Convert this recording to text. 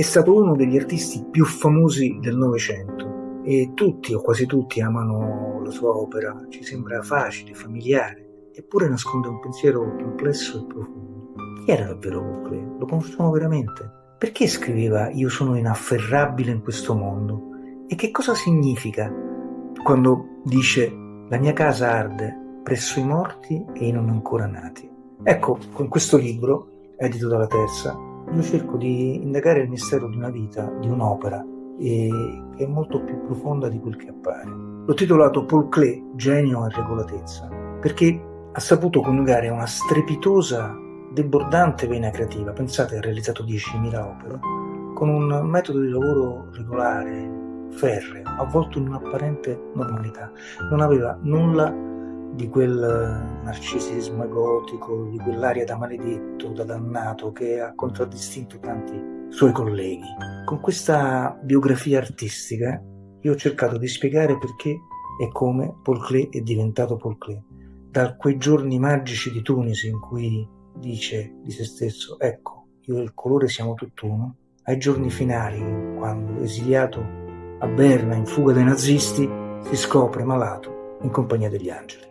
è stato uno degli artisti più famosi del Novecento e tutti o quasi tutti amano la sua opera, ci sembra facile, familiare, eppure nasconde un pensiero complesso e profondo. Chi era davvero Paul Lo conosciamo veramente? Perché scriveva io sono inafferrabile in questo mondo? E che cosa significa quando dice la mia casa arde presso i morti e i non ancora nati? Ecco, con questo libro, edito dalla Terza, io cerco di indagare il mistero di una vita, di un'opera, che è molto più profonda di quel che appare. L'ho titolato Paul Klee, genio e regolatezza, perché ha saputo coniugare una strepitosa, debordante vena creativa, pensate ha realizzato 10.000 opere, con un metodo di lavoro regolare, ferreo, avvolto in un'apparente normalità. Non aveva nulla di quel narcisismo egotico, di quell'aria da maledetto, da dannato che ha contraddistinto tanti suoi colleghi. Con questa biografia artistica io ho cercato di spiegare perché e come Paul Klee è diventato Paul Klee. Da quei giorni magici di Tunisi in cui dice di se stesso ecco, io e il colore siamo tutt'uno, ai giorni finali quando esiliato a Berna in fuga dai nazisti si scopre malato in compagnia degli angeli.